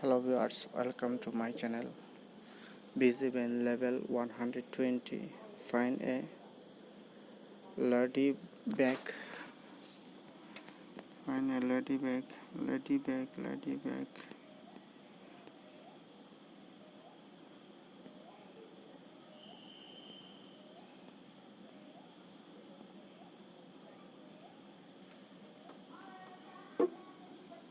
hello viewers welcome to my channel busy band level 120 find a lady back. find a lady back. lady back. lady back.